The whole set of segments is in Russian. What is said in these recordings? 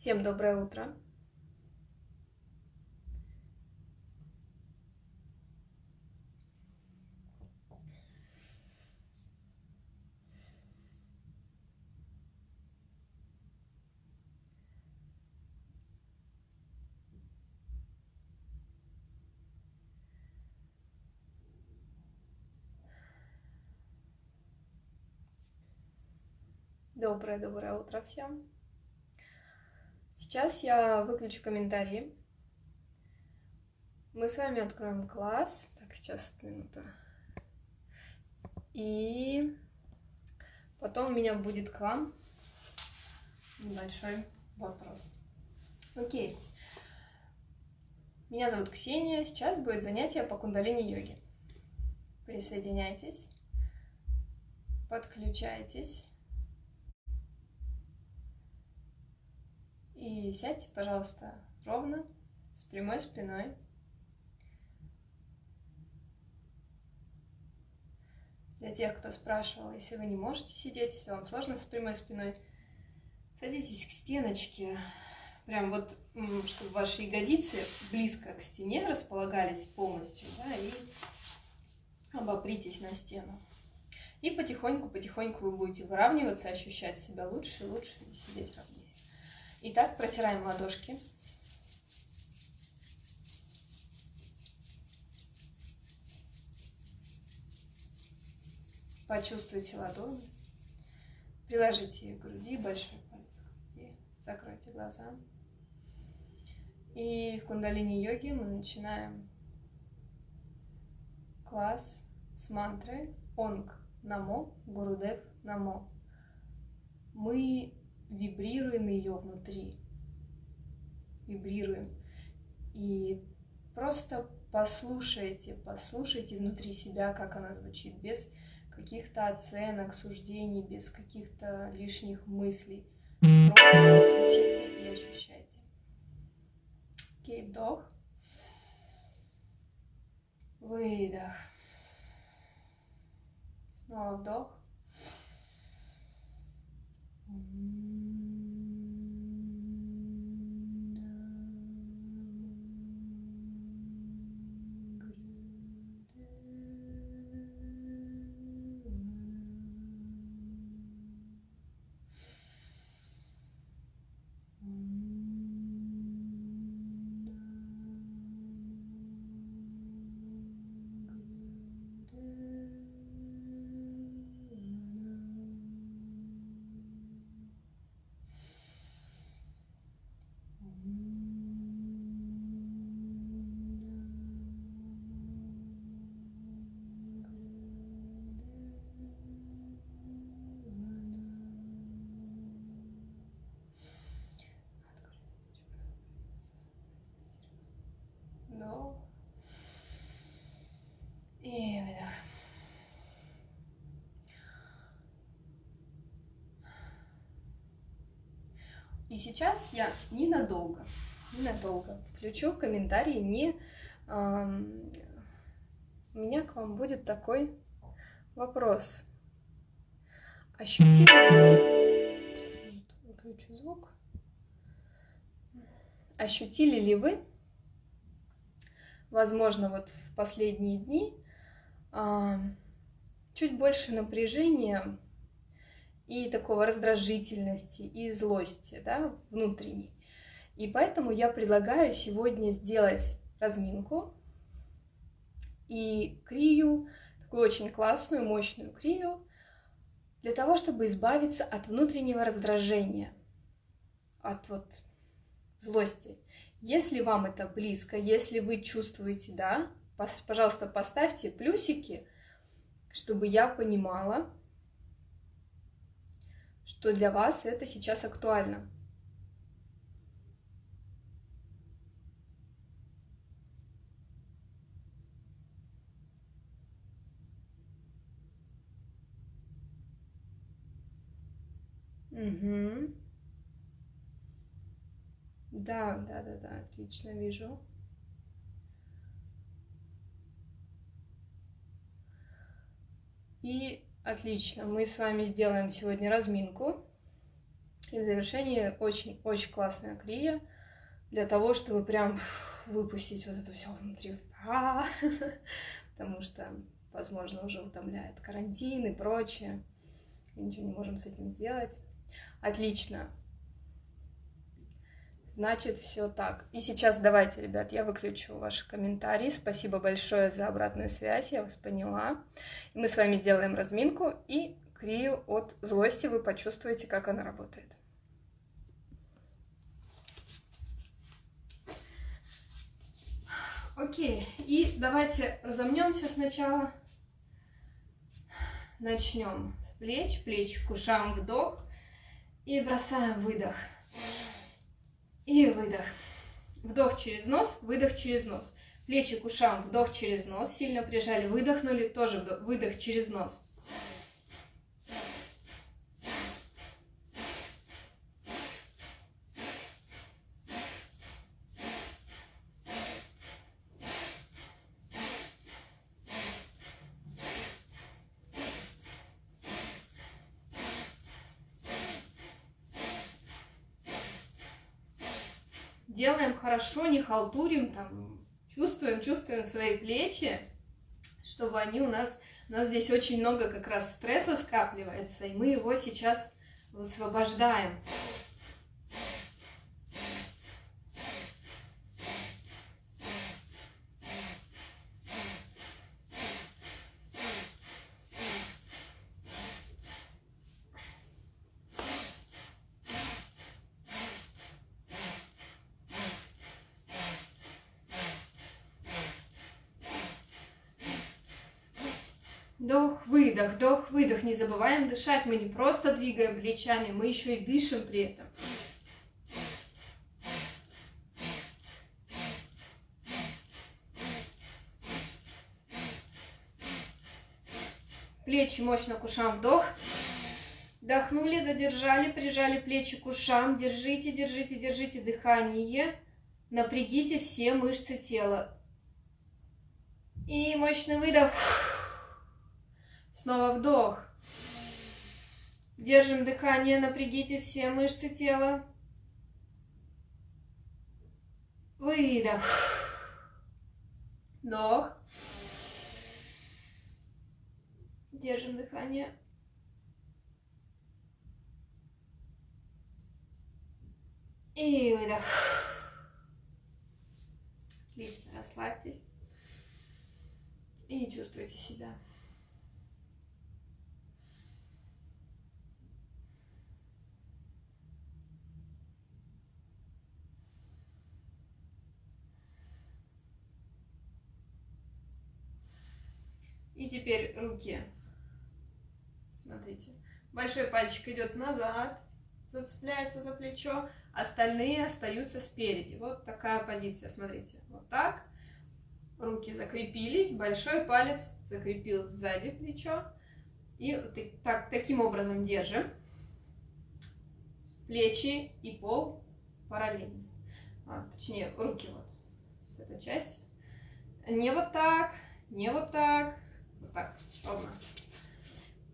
Всем доброе утро. Доброе-доброе утро всем. Сейчас я выключу комментарии. Мы с вами откроем класс. Так, сейчас минута. И потом у меня будет к вам небольшой вопрос. Окей. Меня зовут Ксения. Сейчас будет занятие по кундалини-йоге. Присоединяйтесь, подключайтесь. И сядьте, пожалуйста, ровно, с прямой спиной. Для тех, кто спрашивал, если вы не можете сидеть, если вам сложно с прямой спиной, садитесь к стеночке, прям вот, чтобы ваши ягодицы близко к стене располагались полностью, да, и обопритесь на стену. И потихоньку-потихоньку вы будете выравниваться, ощущать себя лучше и лучше, и сидеть ровнее. Итак, протираем ладошки. Почувствуйте ладони. Приложите их к груди, большой палец к груди. Закройте глаза. И в кундалини-йоге мы начинаем класс с мантры Онг Намо Гурудев Намо. Мы вибрируем ее внутри. Вибрируем. И просто послушайте, послушайте внутри себя, как она звучит, без каких-то оценок, суждений, без каких-то лишних мыслей. Просто слушайте и ощущайте. Окей, вдох. Выдох. Снова вдох. Hum. И сейчас я ненадолго, ненадолго включу комментарии, не... Эм, у меня к вам будет такой вопрос. Ощутили... Сейчас выключу звук. Ощутили ли вы, возможно, вот в последние дни чуть больше напряжения и такого раздражительности и злости, да, внутренней. И поэтому я предлагаю сегодня сделать разминку и крию, такую очень классную, мощную крию, для того, чтобы избавиться от внутреннего раздражения, от вот злости. Если вам это близко, если вы чувствуете, да, пожалуйста, поставьте плюсики, чтобы я понимала, что для вас это сейчас актуально. Угу. Да, да, да, да, отлично вижу. И отлично, мы с вами сделаем сегодня разминку. И в завершении очень-очень классная крия для того, чтобы прям выпустить вот это все внутри. Потому что, возможно, уже утомляет карантин и прочее. Ничего не можем с этим сделать. Отлично. Значит, все так. И сейчас давайте, ребят, я выключу ваши комментарии. Спасибо большое за обратную связь, я вас поняла. Мы с вами сделаем разминку и крию от злости вы почувствуете, как она работает. Окей, и давайте разомнемся сначала. Начнем с плеч, плеч к ушам, вдох. И бросаем выдох. И выдох. Вдох через нос, выдох через нос. Плечи к ушам, вдох через нос, сильно прижали, выдохнули, тоже вдох, выдох через нос. Делаем хорошо, не халтурим, там, чувствуем, чувствуем свои плечи, чтобы они у нас, у нас здесь очень много как раз стресса скапливается, и мы его сейчас высвобождаем. Вдох, выдох, вдох, выдох. Не забываем дышать. Мы не просто двигаем плечами, мы еще и дышим при этом. Плечи мощно к ушам. Вдох. Вдохнули, задержали, прижали плечи к ушам. Держите, держите, держите дыхание. Напрягите все мышцы тела. И мощный выдох. Снова вдох. Держим дыхание, напрягите все мышцы тела. Выдох. Вдох. Держим дыхание. И выдох. Отлично, расслабьтесь. И чувствуйте себя. И теперь руки. Смотрите. Большой пальчик идет назад, зацепляется за плечо, остальные остаются спереди. Вот такая позиция, смотрите. Вот так. Руки закрепились, большой палец закрепил сзади плечо. И так, таким образом держим. Плечи и пол параллельно. А, точнее, руки вот. Эта часть. Не вот так, не вот так, вот так, ровно.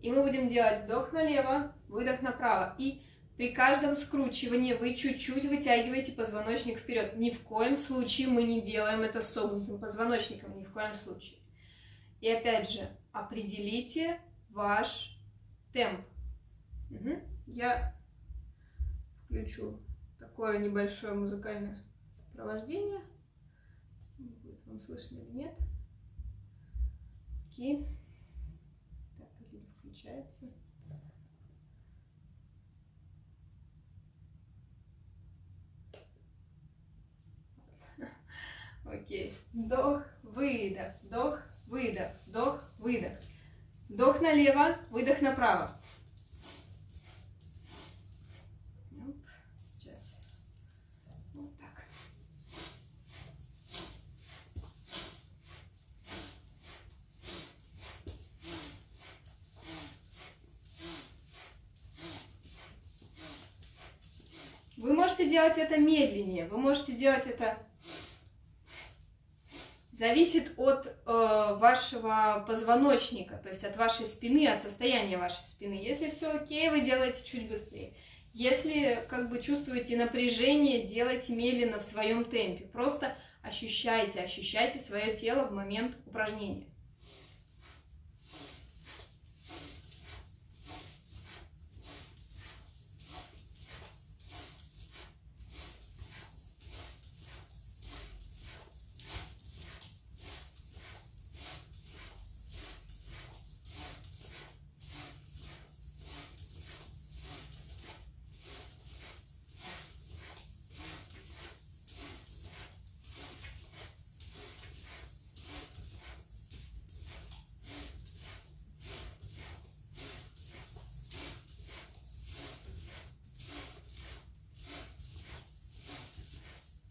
И мы будем делать вдох налево, выдох направо. И при каждом скручивании вы чуть-чуть вытягиваете позвоночник вперед. Ни в коем случае мы не делаем это согнутым позвоночником, ни в коем случае. И опять же, определите ваш темп. Угу. Я включу такое небольшое музыкальное сопровождение. Будет вам слышно или нет. Окей. Так, или включается. Окей. Вдох, выдох, вдох, выдох, вдох, выдох. Вдох налево, выдох направо. Можете делать это медленнее, вы можете делать это... Зависит от э, вашего позвоночника, то есть от вашей спины, от состояния вашей спины. Если все окей, вы делаете чуть быстрее. Если как бы чувствуете напряжение, делайте медленно в своем темпе. Просто ощущайте, ощущайте свое тело в момент упражнения.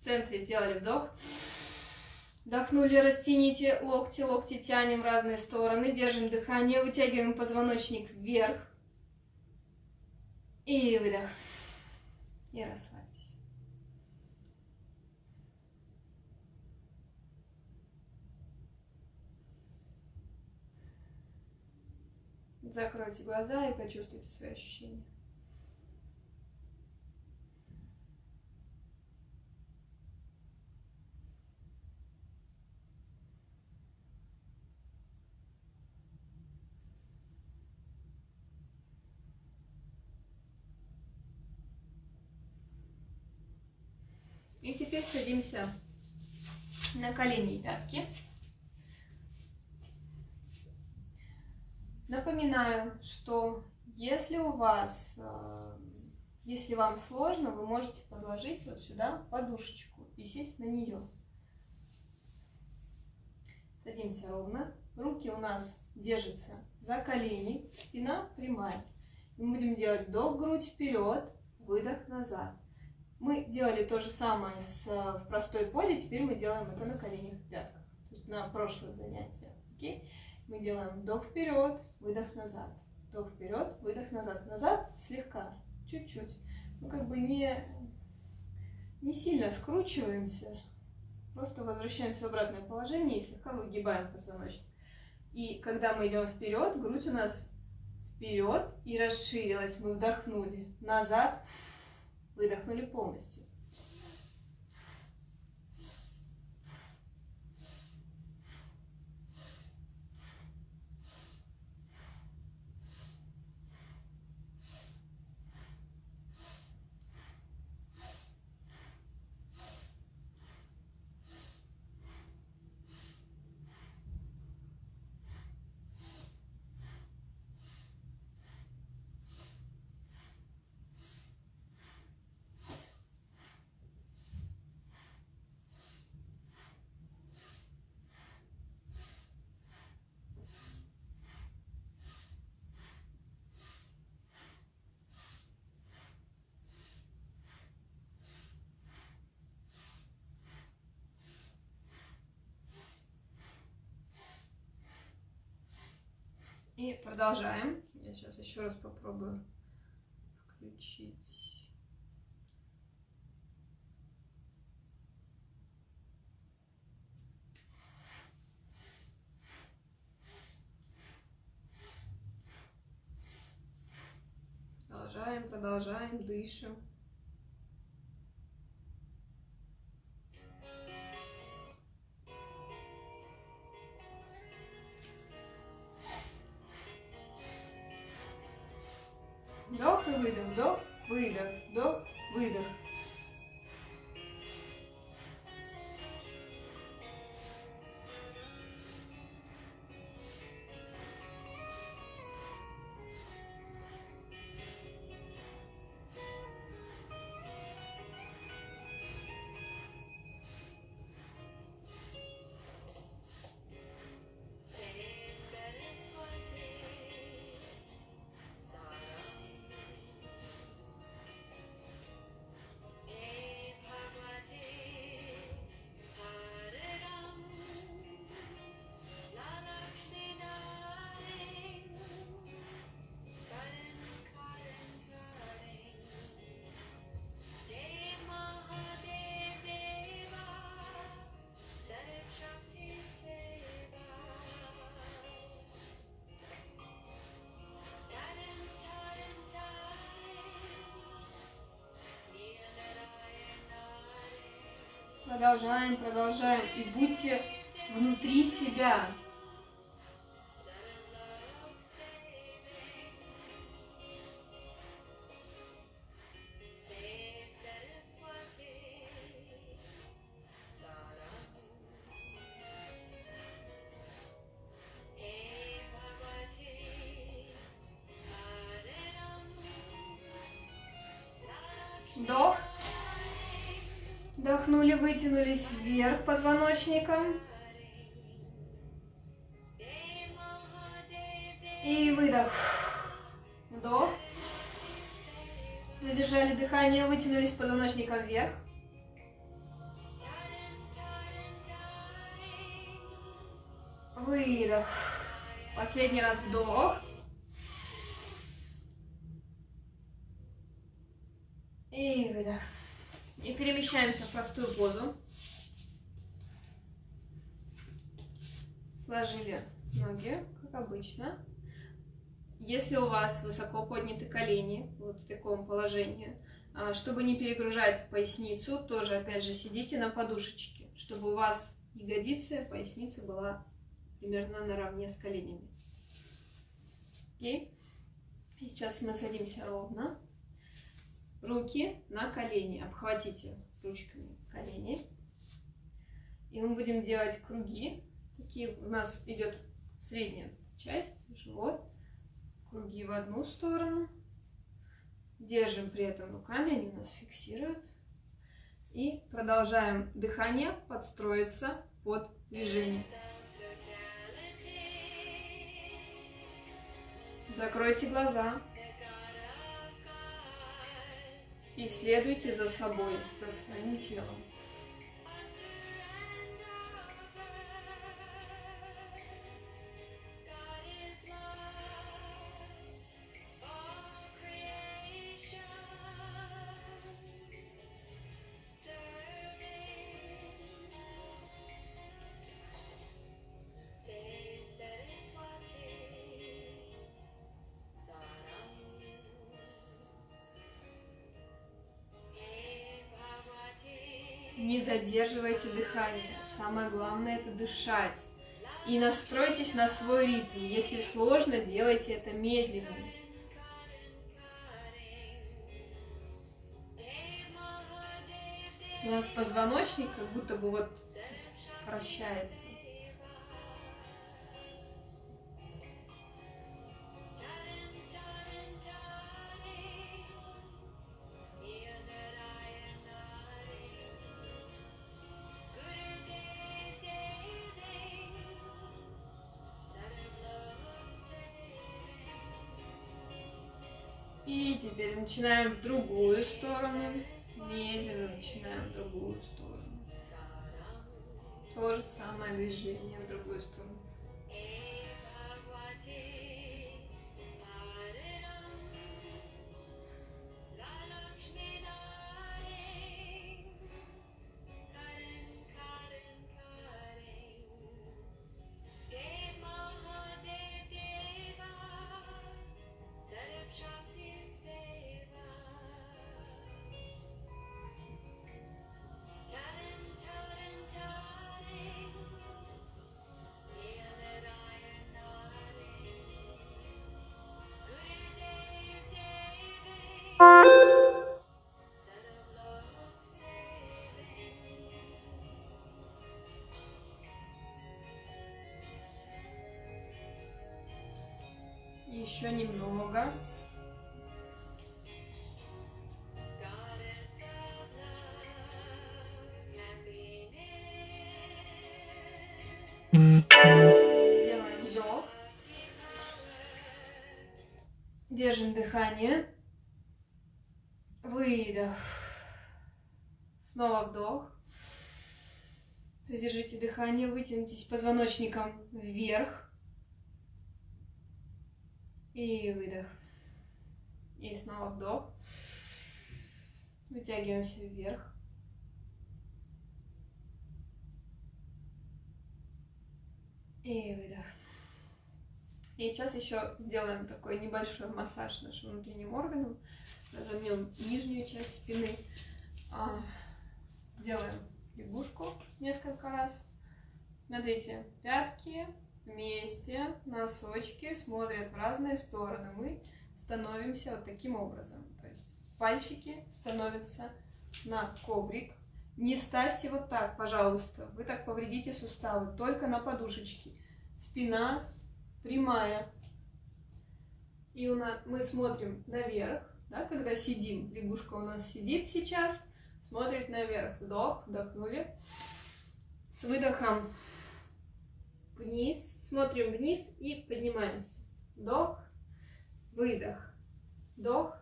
Центре сделали вдох. Вдохнули, растяните локти, локти тянем в разные стороны, держим дыхание, вытягиваем позвоночник вверх. И выдох. И расслабьтесь. Закройте глаза и почувствуйте свои ощущения. И теперь садимся на колени и пятки. Напоминаю, что если у вас, э, если вам сложно, вы можете подложить вот сюда подушечку и сесть на нее. Садимся ровно. Руки у нас держатся за колени, спина прямая. Мы будем делать вдох, грудь вперед, выдох назад. Мы делали то же самое с, э, в простой позе, теперь мы делаем это на коленях и пятках. То есть на прошлое занятие. Окей? Мы делаем вдох вперед, выдох назад. Вдох вперед, выдох назад. Назад слегка, чуть-чуть. Мы как бы не, не сильно скручиваемся, просто возвращаемся в обратное положение и слегка выгибаем позвоночник. И когда мы идем вперед, грудь у нас вперед и расширилась. Мы вдохнули назад, Выдохнули полностью. Продолжаем. Я сейчас еще раз попробую включить. Продолжаем, продолжаем, дышим. Продолжаем, продолжаем. И будьте внутри себя. Вытянулись вверх позвоночником. И выдох. Вдох. Задержали дыхание, вытянулись позвоночником вверх. Выдох. Последний раз вдох. И выдох. И перемещаемся в простую позу. Сложили ноги, как обычно. Если у вас высоко подняты колени, вот в таком положении, а, чтобы не перегружать поясницу, тоже опять же сидите на подушечке, чтобы у вас ягодицы, поясница была примерно наравне с коленями. Окей? И сейчас мы садимся ровно руки на колени. Обхватите ручками колени. И мы будем делать круги. Такие у нас идет средняя часть, живот. Круги в одну сторону. Держим при этом руками, они нас фиксируют. И продолжаем дыхание подстроиться под движение. Закройте глаза. И следуйте за собой, за своим телом. Не задерживайте дыхание. Самое главное это дышать. И настройтесь на свой ритм. Если сложно, делайте это медленно. У нас позвоночник как будто бы вот вращается. И теперь начинаем в другую сторону. Медленно начинаем в другую сторону. То же самое движение в другую сторону. Еще немного. Делаем вдох. Держим дыхание. Выдох. Снова вдох. Задержите дыхание, вытянитесь позвоночником вверх. И выдох. И снова вдох. Вытягиваемся вверх. И выдох. И сейчас еще сделаем такой небольшой массаж нашим внутренним органам. Разомнем нижнюю часть спины. А, сделаем лягушку несколько раз. Смотрите, пятки вместе, носочки смотрят в разные стороны. Мы становимся вот таким образом. То есть пальчики становятся на коврик. Не ставьте вот так, пожалуйста. Вы так повредите суставы. Только на подушечке. Спина прямая. И у нас, мы смотрим наверх, да, когда сидим. Лягушка у нас сидит сейчас, смотрит наверх. Вдох, вдохнули. С выдохом вниз, смотрим вниз и поднимаемся. Вдох, выдох, вдох,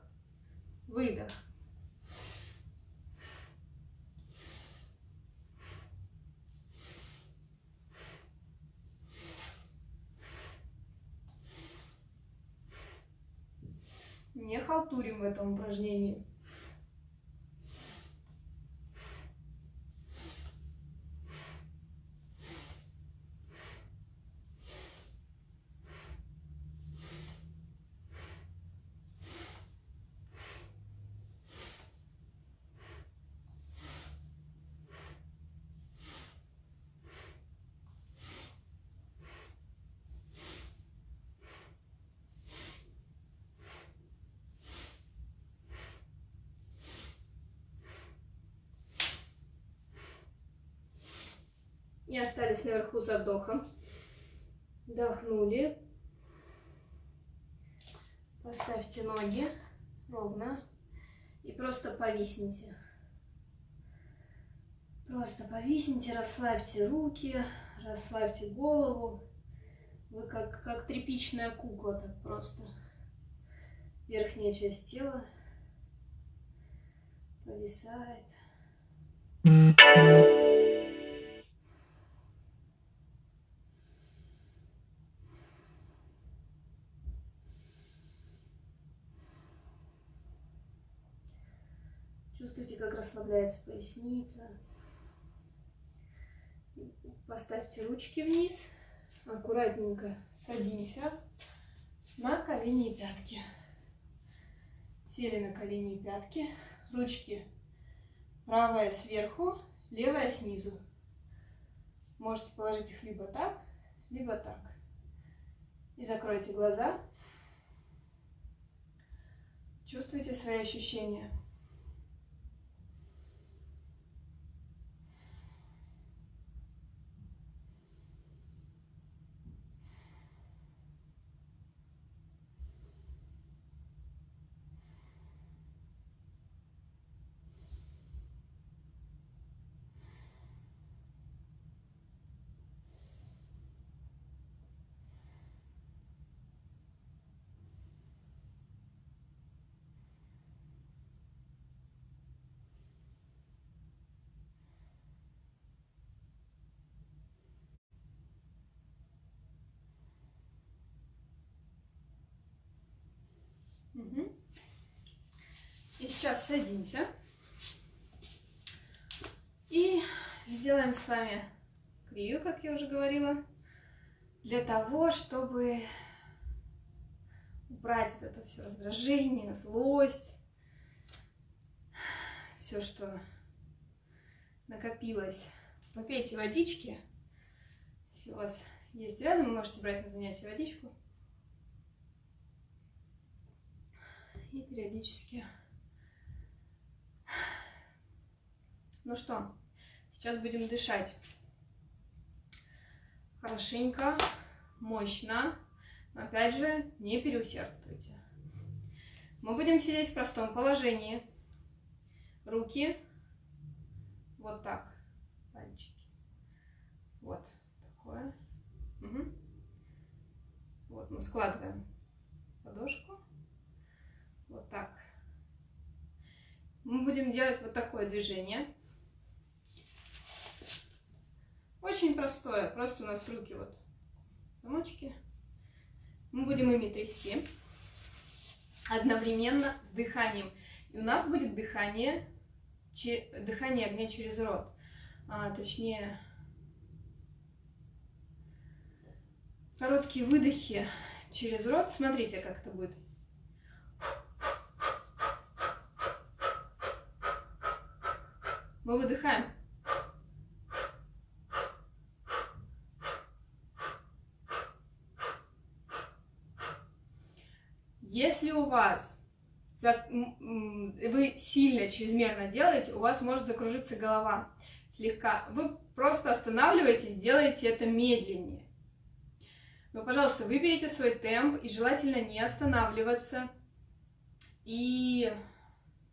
выдох. Не халтурим в этом упражнении. И остались наверху за вдохом. Вдохнули. Поставьте ноги ровно и просто повисните. Просто повисните, расслабьте руки, расслабьте голову. Вы как, как тряпичная кукла так просто. Верхняя часть тела повисает. Чувствуйте, как расслабляется поясница. Поставьте ручки вниз. Аккуратненько садимся на колени и пятки. Сели на колени и пятки. Ручки правая сверху, левая снизу. Можете положить их либо так, либо так. И закройте глаза. Чувствуйте свои ощущения. И сейчас садимся. И сделаем с вами крию, как я уже говорила, для того, чтобы убрать вот это все раздражение, злость, все, что накопилось. Попейте водички. Если у вас есть рядом, вы можете брать на занятие водичку. И периодически. Ну что, сейчас будем дышать хорошенько, мощно. Но опять же, не переусердствуйте. Мы будем сидеть в простом положении. Руки вот так, пальчики. Вот такое. Угу. Вот мы складываем ладошку вот так. Мы будем делать вот такое движение. Очень простое, просто у нас руки вот замочки. Мы будем ими трясти одновременно с дыханием. И у нас будет дыхание, дыхание огня через рот. А, точнее, короткие выдохи через рот. Смотрите, как это будет. Мы выдыхаем. Если у вас вы сильно, чрезмерно делаете, у вас может закружиться голова слегка. Вы просто останавливаетесь, делаете это медленнее. Но, пожалуйста, выберите свой темп и желательно не останавливаться. И,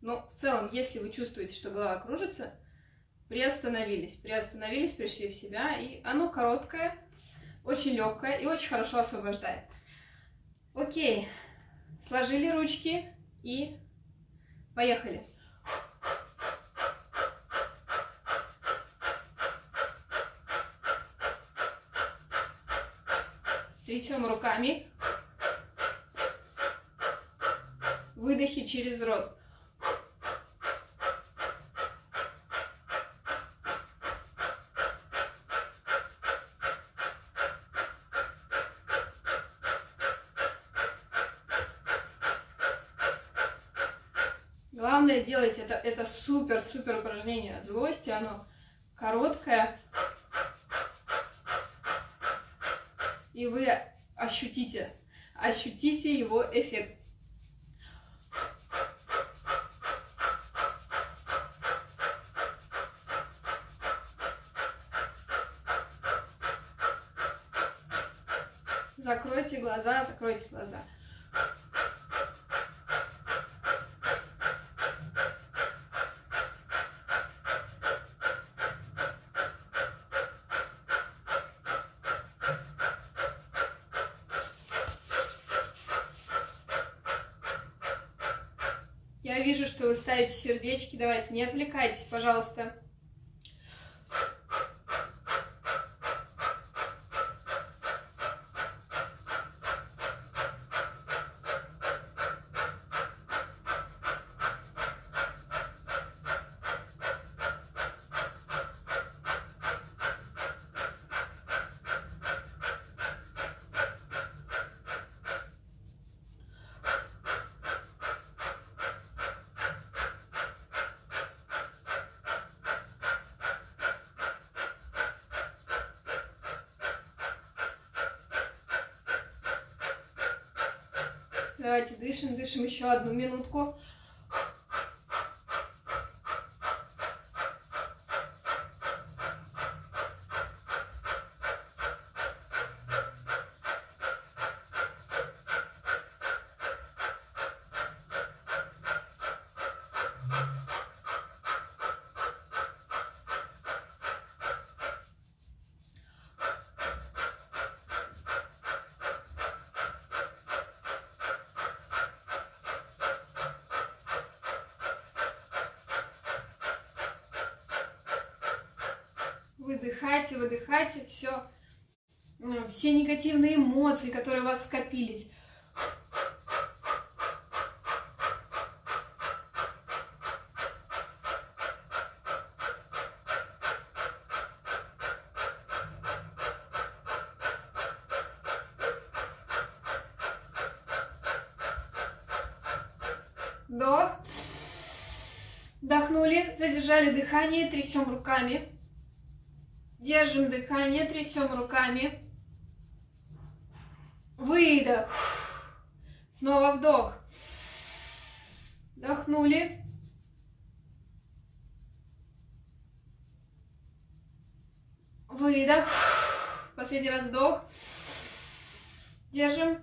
ну, в целом, если вы чувствуете, что голова кружится, приостановились, приостановились, пришли в себя, и оно короткое, очень легкое и очень хорошо освобождает. Окей, сложили ручки и поехали. Трясем руками. Выдохи через рот. Главное делать это, это супер-супер упражнение от злости, оно короткое. И вы ощутите, ощутите его эффект. Закройте глаза, закройте глаза. Я вижу, что вы сердечки. Давайте, не отвлекайтесь, пожалуйста. Давайте дышим, дышим еще одну минутку. выдыхайте, выдыхайте все, э, все эмоции, которые у вас скопились. Вдох. Вдохнули, задержали дыхание, трясем руками. Держим дыхание, трясем руками. Выдох. Снова вдох. Вдохнули. Выдох. Последний раз вдох. Держим.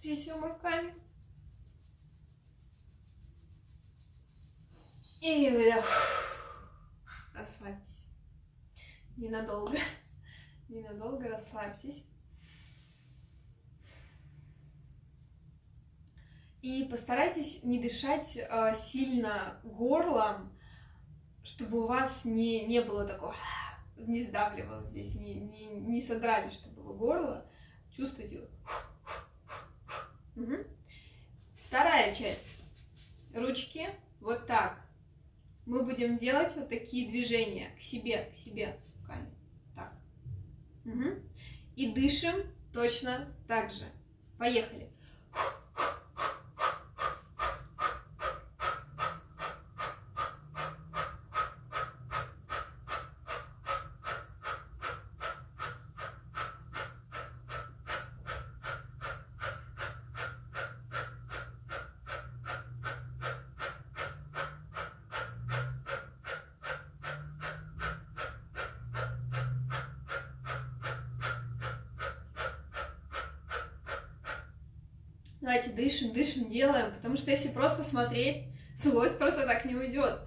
Трясем руками. И выдох расслабьтесь. Ненадолго. Ненадолго расслабьтесь. И постарайтесь не дышать э, сильно горлом, чтобы у вас не, не было такого, не сдавливало здесь, не, не, не содрали, чтобы вы горло. Чувствуете? Угу. Вторая часть. Ручки вот так мы будем делать вот такие движения к себе, к себе руками. Так. Угу. И дышим точно так же. Поехали. Давайте дышим, дышим, делаем, потому что если просто смотреть, злость просто так не уйдет.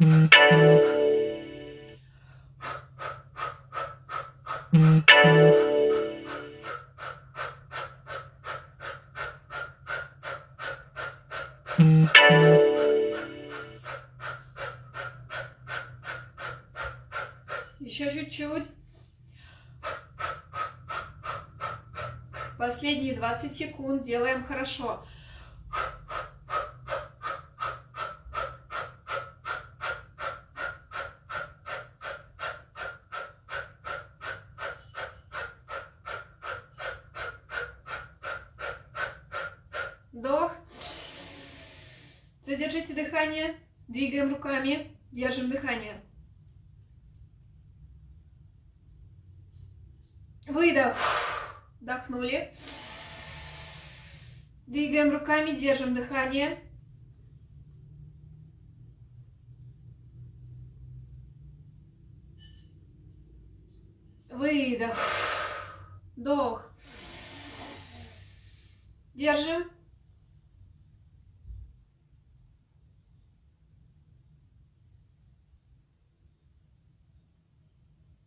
Еще чуть-чуть. Последние 20 секунд делаем хорошо. Вдох. Задержите дыхание. Двигаем руками. Держим дыхание. Выдох. Вдохнули. Двигаем руками, держим дыхание. Выдох. Вдох. Держим.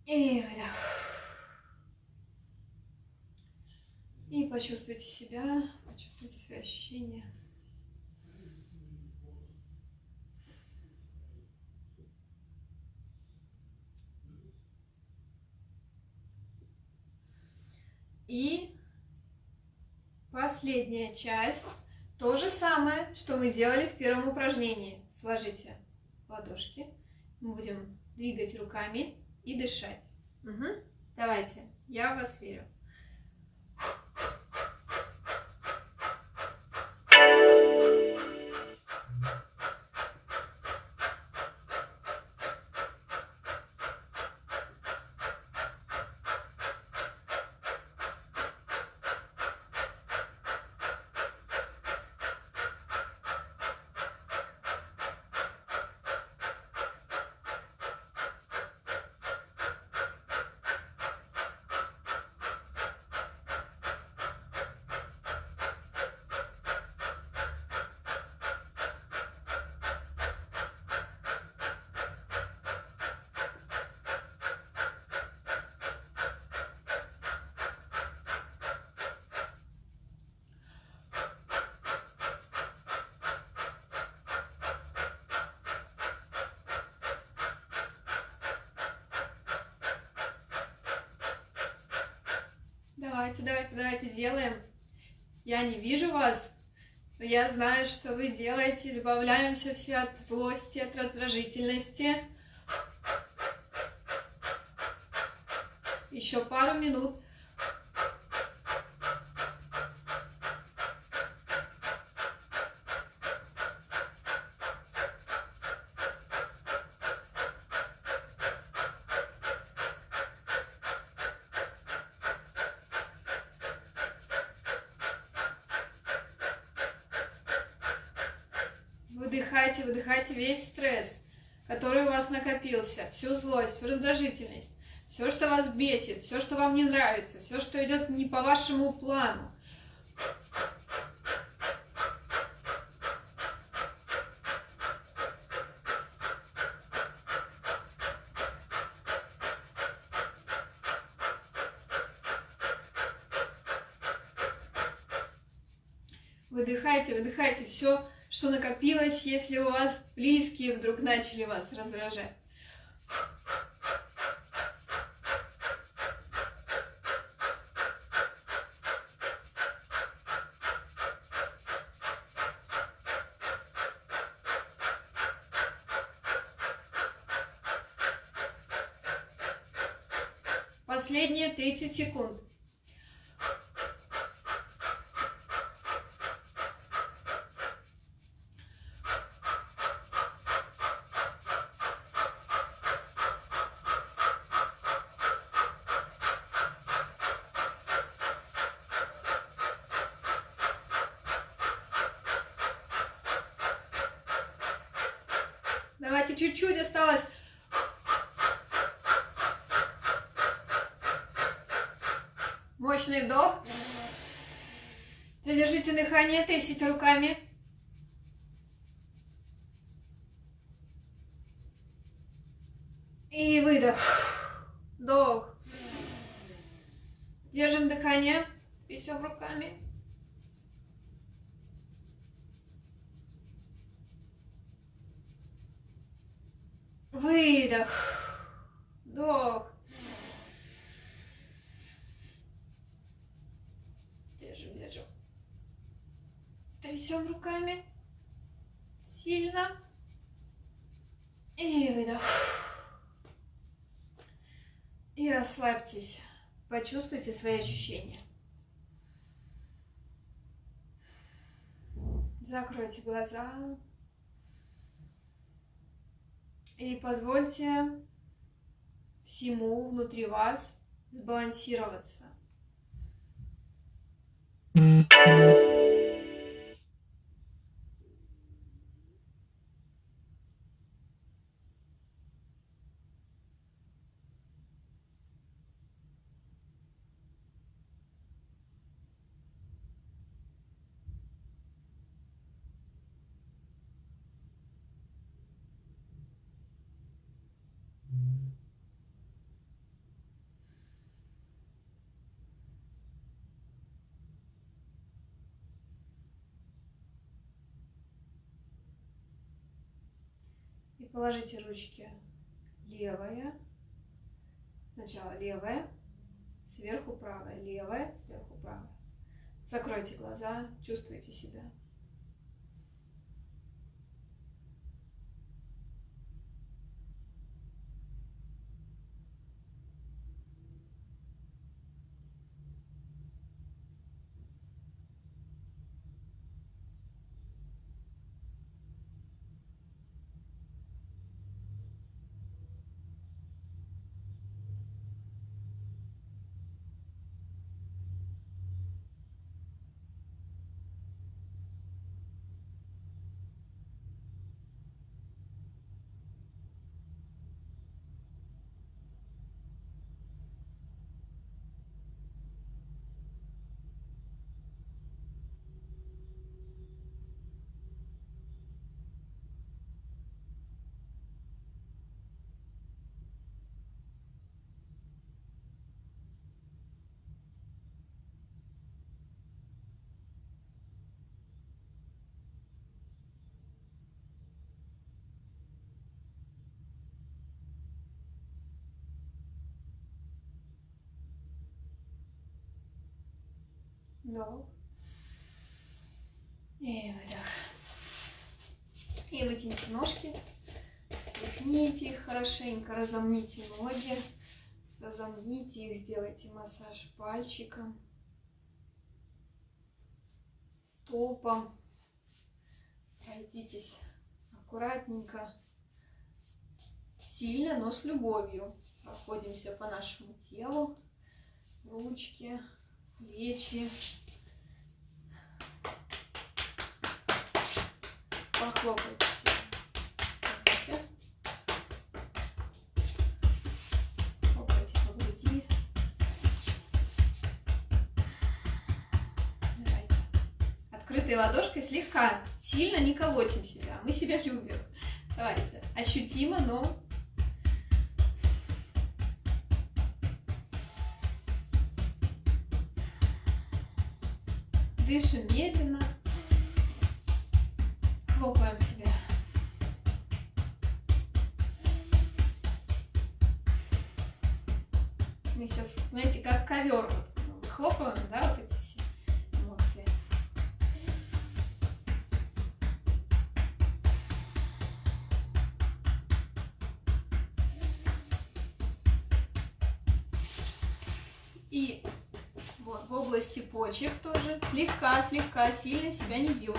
И выдох. И почувствуйте себя, почувствуйте свои ощущения. И последняя часть. То же самое, что мы делали в первом упражнении. Сложите ладошки. Мы будем двигать руками и дышать. Угу. Давайте, я в вас верю. Давайте, давайте, давайте делаем. Я не вижу вас, но я знаю, что вы делаете. Избавляемся все от злости, от раздражительности. Еще пару минут. выдыхайте, выдыхайте весь стресс, который у вас накопился, всю злость, всю раздражительность, все, что вас бесит, все, что вам не нравится, все, что идет не по вашему плану. Выдыхайте, выдыхайте все, что накопилось, если у вас близкие вдруг начали вас раздражать. Последние 30 секунд. Давайте чуть-чуть осталось. Мощный вдох. Задержите дыхание, трясите руками. И выдох. Вдох. Держим дыхание. Трясем руками. Выдох. Вдох. Держим, держим. Трясем руками. Сильно. И выдох. И расслабьтесь. Почувствуйте свои ощущения. Закройте глаза. И позвольте всему внутри вас сбалансироваться. И положите ручки левая, сначала левая, сверху правая, левая, сверху правая. Закройте глаза, чувствуйте себя. Вдох. И выдох. И вытяните ножки. Встряхните их хорошенько, разомните ноги. Разомните их, сделайте массаж пальчиком, стопом. Пройдитесь аккуратненько, сильно, но с любовью. Проходимся по нашему телу, ручки, плечи. похлопайте. Похлопайте. Типа, По груди. Давайте. Открытой ладошкой слегка, сильно не колотим себя. А мы себя любим. Давайте. Ощутимо, но дышим медленно. Хлопаем себя. Мы сейчас, знаете, как ковер. Вот, хлопаем, да, вот эти все эмоции. И вот, в области почек тоже слегка-слегка сильно себя не бьем,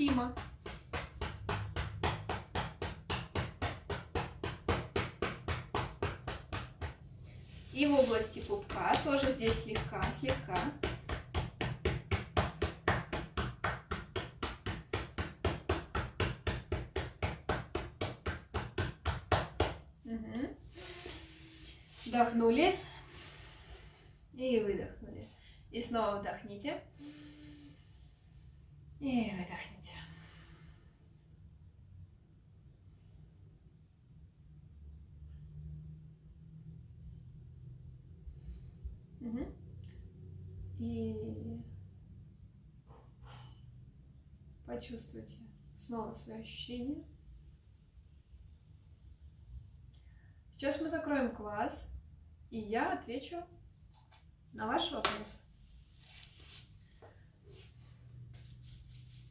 ощутимо. И в области пупка тоже здесь слегка-слегка. Угу. Вдохнули. И выдохнули. И снова вдохните. И выдохните. Угу. И почувствуйте снова свои ощущения. Сейчас мы закроем глаз, и я отвечу на ваш вопрос.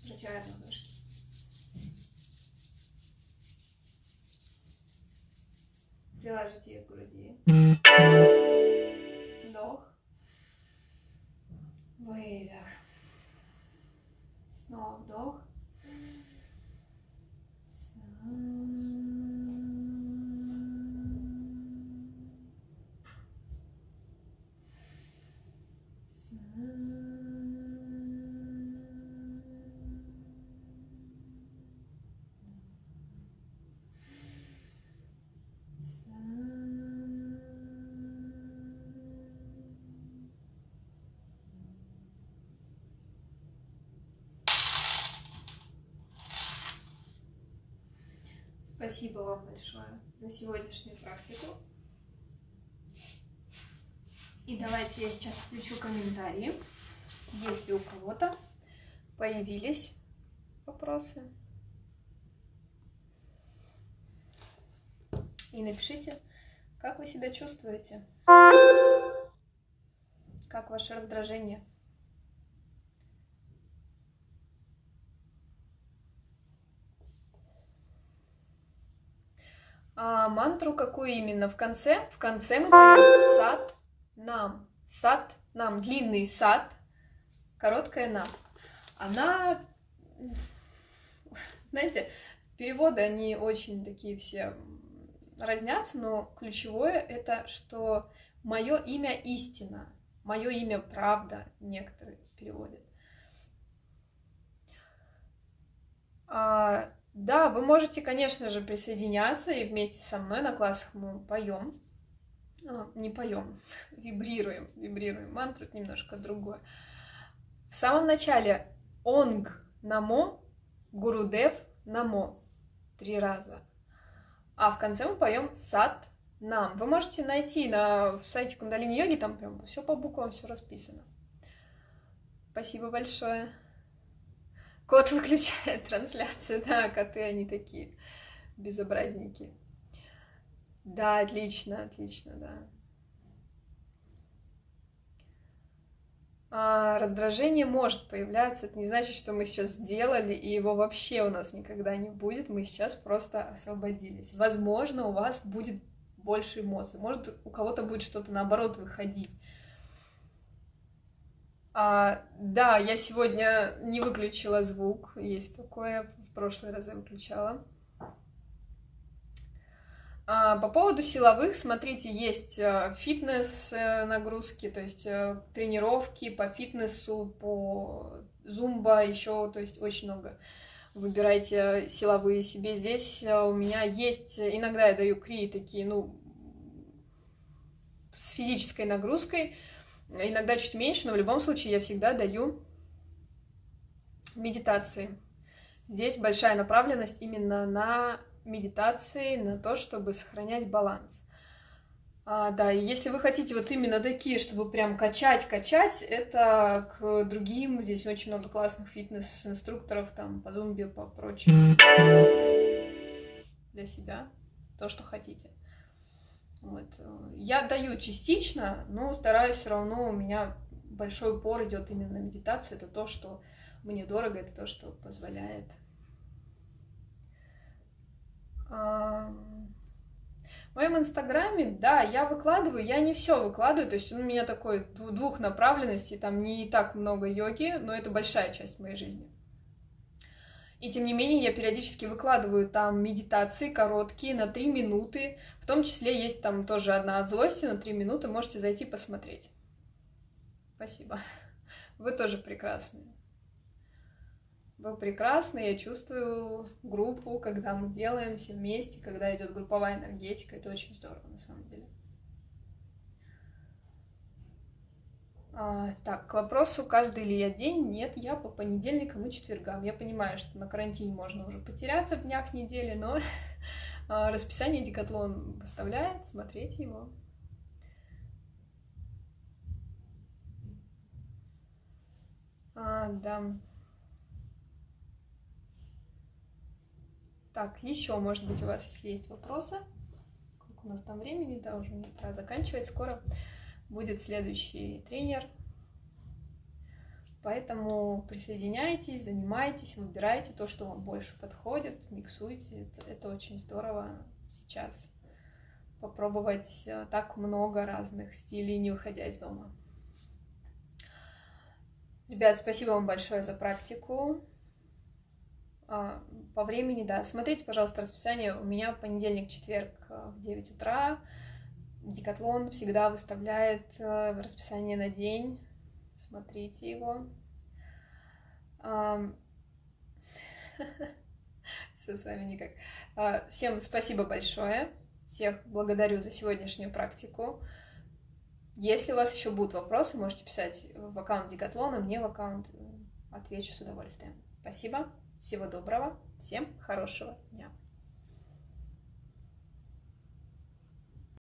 Протираем ладошки. Приложите их к груди. Вдох. Выдох. Снова вдох. Спасибо вам большое за сегодняшнюю практику. И давайте я сейчас включу комментарии, если у кого-то появились вопросы. И напишите, как вы себя чувствуете, как ваше раздражение. А мантру какую именно? В конце? В конце мы поем сад нам. Сад нам. Длинный сад, короткая нам. Она, знаете, переводы, они очень такие все разнятся, но ключевое это, что мое имя истина, мое имя правда, некоторые переводят. А, да, вы можете, конечно же, присоединяться и вместе со мной на классах мы поем. А, не поем, вибрируем, вибрируем. Мантру немножко другое. В самом начале онг намо, гурудев намо. Три раза. А в конце мы поем сат нам. Вы можете найти на сайте Кундалини Йоги, там прям все по буквам, все расписано. Спасибо большое. Кот выключает трансляцию, да, коты они такие безобразники. Да, отлично, отлично, да. А, раздражение может появляться, это не значит, что мы сейчас сделали, и его вообще у нас никогда не будет, мы сейчас просто освободились. Возможно, у вас будет больше эмоций, может, у кого-то будет что-то наоборот выходить. А, да, я сегодня не выключила звук, есть такое, в прошлый раз я выключала. А, по поводу силовых, смотрите, есть э, фитнес-нагрузки, э, то есть э, тренировки по фитнесу, по зумба, еще, то есть очень много. Выбирайте силовые себе. Здесь у меня есть, иногда я даю кри такие, ну, с физической нагрузкой, иногда чуть меньше, но в любом случае я всегда даю Медитации. Здесь большая направленность именно на медитации, на то, чтобы сохранять баланс. А, да, и если вы хотите вот именно такие, чтобы прям качать, качать, это к другим, здесь очень много классных фитнес-инструкторов, там, по зумбе, по прочим. Для себя то, что хотите. Вот. Я даю частично, но стараюсь все равно, у меня большой упор идет именно на медитацию, это то, что мне дорого, это то, что позволяет в моем инстаграме, да, я выкладываю, я не все выкладываю, то есть он у меня такой двух направленностей, там не так много йоги, но это большая часть моей жизни. И тем не менее я периодически выкладываю там медитации короткие на 3 минуты, в том числе есть там тоже одна от злости на 3 минуты, можете зайти посмотреть. Спасибо. Вы тоже прекрасные. Вы прекрасны, я чувствую группу, когда мы делаем все вместе, когда идет групповая энергетика, это очень здорово на самом деле. А, так, к вопросу, каждый ли я день? Нет, я по понедельникам и четвергам. Я понимаю, что на карантине можно уже потеряться в днях недели, но а, расписание Декатлон выставляет, смотрите его. А, да. Так, еще, может быть, у вас, если есть вопросы. Сколько у нас там времени? Да, уже пора заканчивать. Скоро будет следующий тренер. Поэтому присоединяйтесь, занимайтесь, выбирайте то, что вам больше подходит, миксуйте. Это, это очень здорово сейчас попробовать э, так много разных стилей, не выходя из дома. Ребят, спасибо вам большое за практику. А, по времени, да, смотрите, пожалуйста, расписание. У меня понедельник, четверг а, в 9 утра. Декатлон всегда выставляет а, расписание на день. Смотрите его. Все с вами никак. Всем спасибо большое. Всех благодарю за сегодняшнюю практику. Если у вас еще будут вопросы, можете писать в аккаунт Декатлона, мне в аккаунт. Отвечу с удовольствием. Спасибо. Всего доброго, всем хорошего дня.